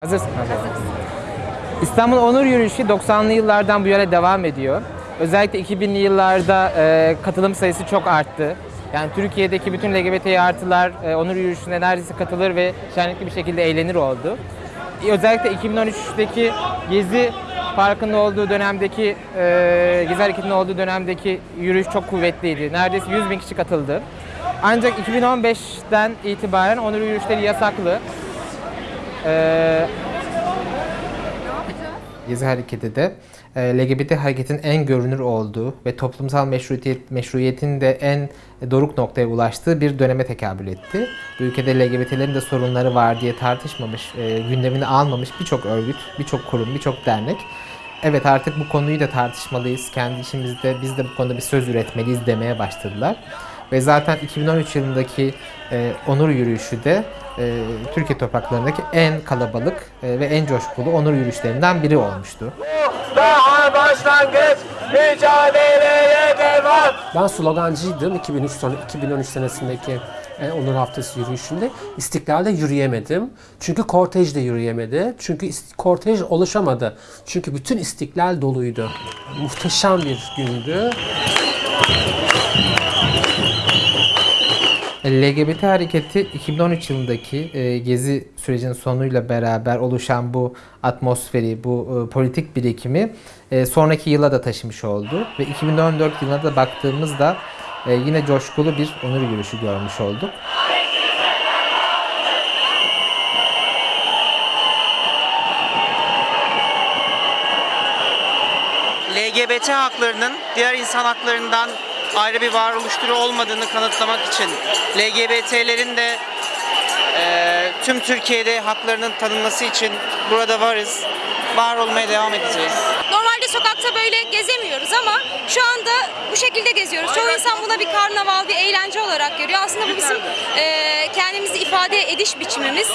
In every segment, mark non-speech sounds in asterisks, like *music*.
Hazırsın. İstanbul Onur Yürüyüşü 90'lı yıllardan bu yana devam ediyor. Özellikle 2000'li yıllarda e, katılım sayısı çok arttı. Yani Türkiye'deki bütün LGBT artılar e, Onur Yürüyüşü'ne neredeyse katılır ve şenlikli bir şekilde eğlenir oldu. E, Özellikle 2013'teki Gezi Parkı'nda olduğu dönemdeki, e, Gezi Hareketi'nin olduğu dönemdeki yürüyüş çok kuvvetliydi. Neredeyse 100 bin kişi katıldı. Ancak 2015'ten itibaren Onur Yürüyüşleri yasaklı. E, Gezi hareketi de e, LGBT hareketin en görünür olduğu ve toplumsal meşruiyet, meşruiyetin de en doruk noktaya ulaştığı bir döneme tekabül etti. Ülkede LGBT'lerin de sorunları var diye tartışmamış, e, gündemini almamış birçok örgüt, birçok kurum, birçok dernek. Evet artık bu konuyu da tartışmalıyız. Kendi işimizde biz de bu konuda bir söz üretmeliyiz demeye başladılar. Ve zaten 2013 yılındaki e, onur yürüyüşü de e, Türkiye topraklarındaki en kalabalık e, ve en coşkulu onur yürüyüşlerinden biri olmuştu. Daha başlangıç mücadeleye devam. Ben slogancıydım 2003 sonra 2013 senesindeki e, Onur Haftası yürüyüşünde. İstiklal'de yürüyemedim. Çünkü kortej de yürüyemedi. Çünkü kortej oluşamadı. Çünkü bütün istiklal doluydu. Muhteşem bir gündü. LGBT hareketi 2013 yılındaki e, gezi sürecinin sonuyla beraber oluşan bu atmosferi, bu e, politik birikimi e, sonraki yıla da taşımış oldu. Ve 2014 yılına da baktığımızda e, yine coşkulu bir onur yürüyüşü görmüş olduk. LGBT haklarının diğer insan haklarından ayrı bir varoluş türü olmadığını kanıtlamak için LGBT'lerin de eee, tüm Türkiye'de haklarının tanınması için burada varız. Var olmaya devam edeceğiz. Normalde sokakta böyle gezemiyoruz ama şu anda bu şekilde geziyoruz. Çoğu insan buna bir karnaval, bir eğlence olarak görüyor. Aslında bu bizim eee, kendimizi ifade ediş biçimimiz.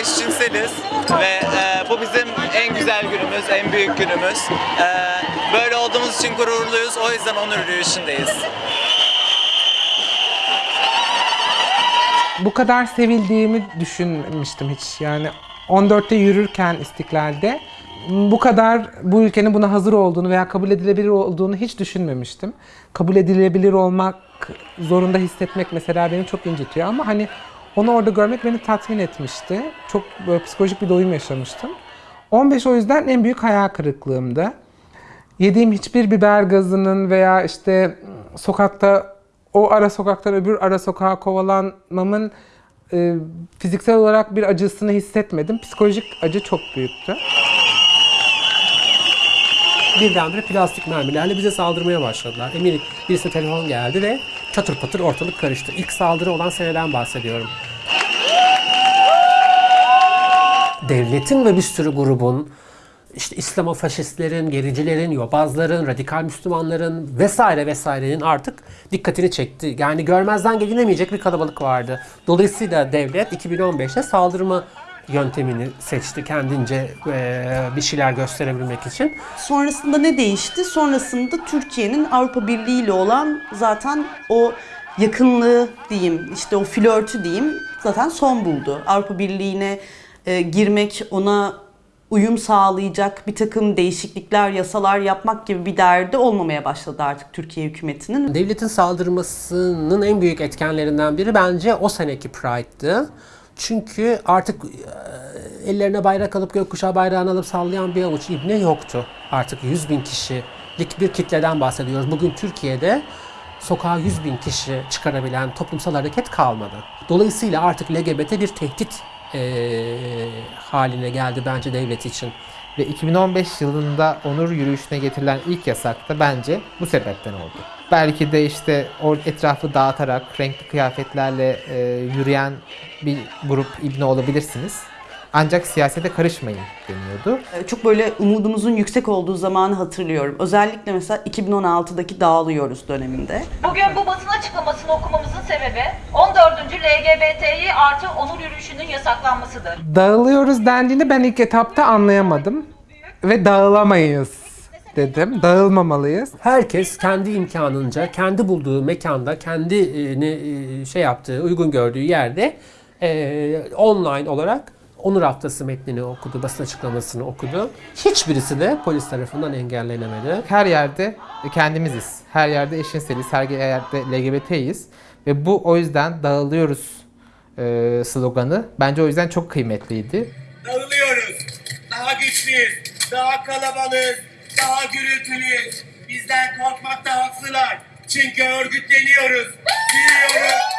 Eşcinseliz ve e, bu bizim en güzel günümüz, en büyük günümüz. E, böyle olduğumuz için gururluyuz. O yüzden onur yürüyüşündeyiz. bu kadar sevildiğimi düşünmemiştim hiç. Yani 14'te yürürken İstiklal'de bu kadar bu ülkenin buna hazır olduğunu veya kabul edilebilir olduğunu hiç düşünmemiştim. Kabul edilebilir olmak zorunda hissetmek mesela beni çok incitiyor ama hani onu orada görmek beni tatmin etmişti. Çok böyle psikolojik bir doyum yaşamıştım. 15 o yüzden en büyük hayal kırıklığımdı. Yediğim hiçbir biber gazının veya işte sokakta o ara sokaktan öbür ara sokağa kovalanmamın e, fiziksel olarak bir acısını hissetmedim. Psikolojik acı çok büyüktü. Birdenbire plastik mermilerle bize saldırmaya başladılar. Eminim birisine telefon geldi ve çatır patır ortalık karıştı. İlk saldırı olan seneden bahsediyorum. Devletin ve bir sürü grubun işte İslamofaşistlerin, gericilerin, yobazların, radikal Müslümanların vesaire vesairenin artık dikkatini çekti. Yani görmezden gelinemeyecek bir kalabalık vardı. Dolayısıyla devlet 2015'te saldırma yöntemini seçti kendince eee, bir şeyler gösterebilmek için. Sonrasında ne değişti? Sonrasında Türkiye'nin Avrupa Birliği ile olan zaten o yakınlığı diyeyim, işte o flörtü diyeyim zaten son buldu. Avrupa Birliği'ne e, girmek, ona uyum sağlayacak bir takım değişiklikler, yasalar yapmak gibi bir derdi olmamaya başladı artık Türkiye hükümetinin. Devletin saldırmasının en büyük etkenlerinden biri bence o seneki Pride'dı. Çünkü artık e, ellerine bayrak alıp gökkuşağı bayrağını alıp sallayan bir avuç ibne yoktu. Artık 100 bin kişilik bir kitleden bahsediyoruz. Bugün Türkiye'de sokağa 100 bin kişi çıkarabilen toplumsal hareket kalmadı. Dolayısıyla artık LGBT bir tehdit e, haline geldi bence devlet için. Ve 2015 yılında onur yürüyüşüne getirilen ilk yasak da bence bu sebepten oldu. Belki de işte etrafı dağıtarak renkli kıyafetlerle e, yürüyen bir grup ibne olabilirsiniz. Ancak siyasete karışmayın deniyordu. E, Çok böyle umudumuzun yüksek olduğu zamanı hatırlıyorum. Özellikle mesela 2016'daki Dağılıyoruz döneminde. Bugün bu basın açıklamasını okumamızın sebebi 14. LGBTİ artı onur yürüyüşünün yasaklanmasıdır. Dağılıyoruz dendiğinde ben ilk etapta anlayamadım. Ve dağılamayız dedim. Dağılmamalıyız. Herkes kendi imkanınca, kendi bulduğu mekanda, kendi ne, e, şey yaptığı, uygun gördüğü yerde e, online olarak Onur Haftası metnini okudu, basın açıklamasını okudu. Hiçbirisi de polis tarafından engellenemedi. Her yerde kendimiziz. Her yerde eşcinseliz. Her yerde LGBT'yiz. Ve bu o yüzden dağılıyoruz e, sloganı bence o yüzden çok kıymetliydi. Dağılıyoruz. Daha güçlüyüz. Daha kalabalığız. Daha gürültülüyüz. Bizden korkmakta haklılar. Çünkü örgütleniyoruz. Büyüyoruz.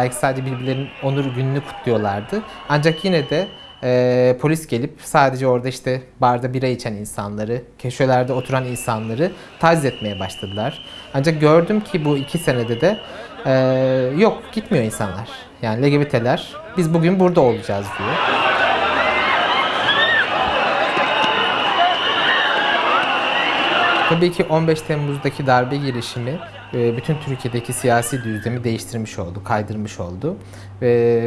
Belki sadece birbirlerinin onur gününü kutluyorlardı. Ancak yine de e, polis gelip sadece orada işte barda bira içen insanları, köşelerde oturan insanları taciz etmeye başladılar. Ancak gördüm ki bu iki senede de e, yok gitmiyor insanlar. Yani LGBT'ler biz bugün burada olacağız diyor. Tabii ki 15 Temmuz'daki darbe girişimi bütün Türkiye'deki siyasi düzlemi değiştirmiş oldu, kaydırmış oldu.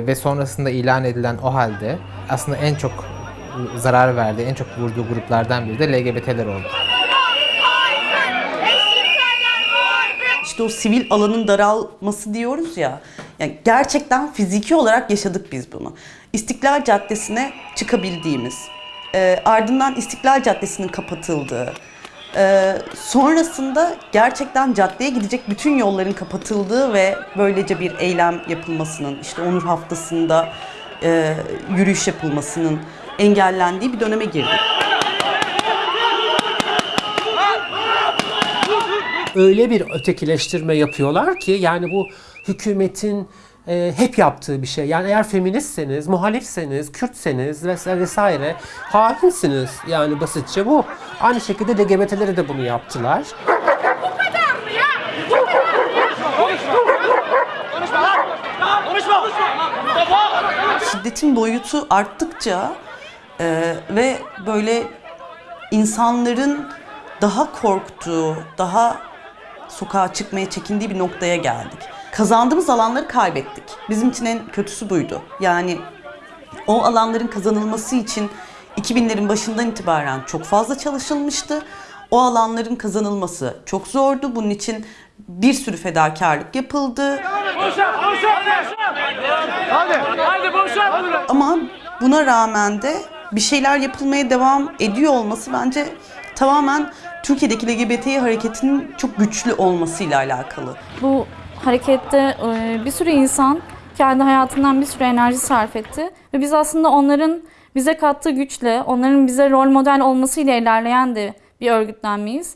Ve sonrasında ilan edilen o halde aslında en çok zarar verdiği, en çok vurduğu gruplardan biri de LGBT'ler oldu. İşte o sivil alanın daralması diyoruz ya. Yani gerçekten fiziki olarak yaşadık biz bunu. İstiklal Caddesi'ne çıkabildiğimiz, e, ardından İstiklal Caddesi'nin kapatıldığı, e, sonrasında gerçekten caddeye gidecek bütün yolların kapatıldığı ve böylece bir eylem yapılmasının, işte Onur Haftası'nda e, yürüyüş yapılmasının engellendiği bir döneme girdik. öyle bir ötekileştirme yapıyorlar ki yani bu hükümetin e, hep yaptığı bir şey. Yani eğer feministseniz, muhalifseniz, Kürtseniz vesaire, vesaire hainsiniz. Yani basitçe bu. Aynı şekilde LGBT'lere de bunu yaptılar. şiddetin boyutu arttıkça e, ve böyle insanların daha korktuğu, daha sokağa çıkmaya çekindiği bir noktaya geldik. Kazandığımız alanları kaybettik. Bizim için en kötüsü buydu. Yani o alanların kazanılması için 2000'lerin başından itibaren çok fazla çalışılmıştı. O alanların kazanılması çok zordu. Bunun için bir sürü fedakarlık yapıldı. Ama buna rağmen de bir şeyler yapılmaya devam ediyor olması bence tamamen Türkiye'deki LGBT hareketinin çok güçlü olmasıyla alakalı. Bu harekette e, bir sürü insan kendi hayatından bir sürü enerji sarf etti. Ve biz aslında onların bize kattığı güçle, onların bize rol model olmasıyla ilerleyen de bir örgütlenmeyiz.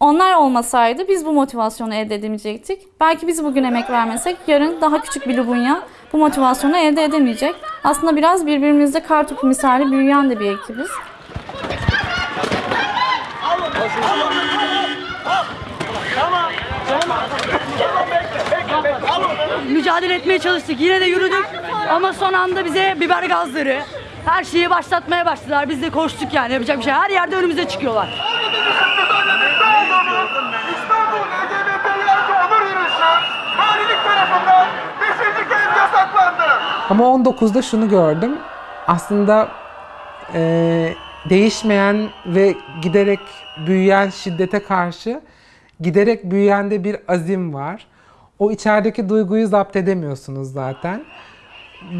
Onlar olmasaydı biz bu motivasyonu elde edemeyecektik. Belki biz bugün emek vermesek yarın daha küçük bir Lubunya bu motivasyonu elde edemeyecek. Aslında biraz birbirimizde kartopu misali büyüyen de bir ekibiz. Mücadele etmeye çalıştık. Yine de yürüdük ama son anda bize biber gazları, her şeyi başlatmaya başladılar. Biz de koştuk yani yapacak bir şey. Her yerde önümüze çıkıyorlar. İstanbul LGBT'lerce onur yürüyüşü valilik tarafından 5. kez yasaklandı. Ama 19'da şunu gördüm. Aslında eee, değişmeyen ve giderek büyüyen şiddete karşı giderek büyüyen de bir azim var. O içerideki duyguyu zapt edemiyorsunuz zaten.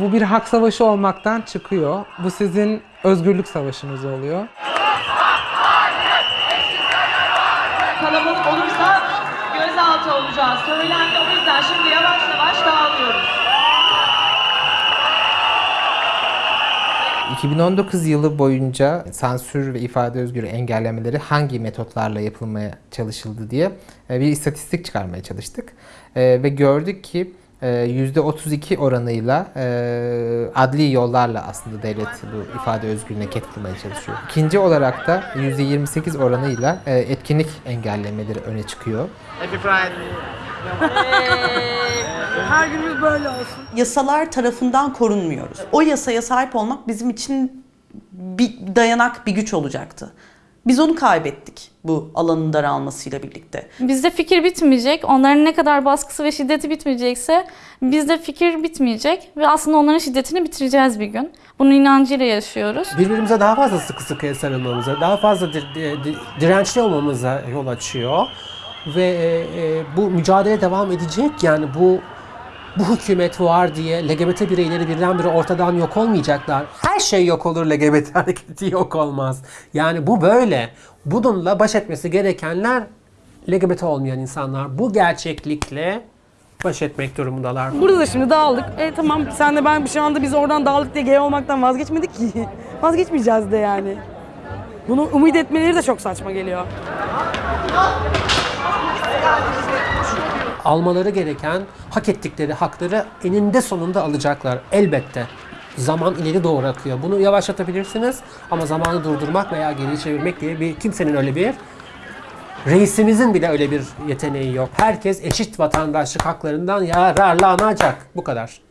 Bu bir hak savaşı olmaktan çıkıyor. Bu sizin özgürlük savaşınız oluyor. Kalabalık olursa gözaltı olacağız. Söylendi o yüzden şimdi yavaş yavaş dağılıyoruz. 2019 yılı boyunca sansür ve ifade özgürlüğü engellemeleri hangi metotlarla yapılmaya çalışıldı diye e, bir istatistik çıkarmaya çalıştık. E, Ve gördük ki e, %32 oranıyla e, adli yollarla aslında devlet bu ifade özgürlüğüne ket vurmaya çalışıyor. İkinci olarak da %28 oranıyla etkinlik engellemeleri öne çıkıyor. Happy Pride. *laughs* Her günümüz böyle olsun. Yasalar tarafından korunmuyoruz. O yasaya sahip olmak bizim için bir dayanak, bir güç olacaktı. Biz onu kaybettik bu alanın daralmasıyla birlikte. Bizde fikir bitmeyecek. Onların ne kadar baskısı ve şiddeti bitmeyecekse bizde fikir bitmeyecek ve aslında onların şiddetini bitireceğiz bir gün. Bunun inancıyla yaşıyoruz. birbirimize daha fazla sıkı sıkıya sarılmamıza, daha fazla di- di- di- dirençli olmamıza yol açıyor. Ve e, e, bu mücadele devam edecek. Yani bu bu hükümet var diye LGBT bireyleri birdenbire ortadan yok olmayacaklar. Her şey yok olur, LGBT *laughs* hareketi yok olmaz. Yani bu böyle. Bununla baş etmesi gerekenler LGBT olmayan insanlar. Bu gerçeklikle baş etmek durumundalar. Burada da şimdi dağıldık. E tamam sen de ben şu anda biz oradan dağıldık diye gay olmaktan vazgeçmedik ki. *laughs* Vazgeçmeyeceğiz de yani. Bunu umut etmeleri de çok saçma geliyor. Almaları gereken hak ettikleri hakları eninde sonunda alacaklar elbette. Zaman ileri doğru akıyor. Bunu yavaşlatabilirsiniz ama zamanı durdurmak veya geri çevirmek diye bir kimsenin öyle bir reisimizin bile öyle bir yeteneği yok. Herkes eşit vatandaşlık haklarından yararlanacak. Bu kadar.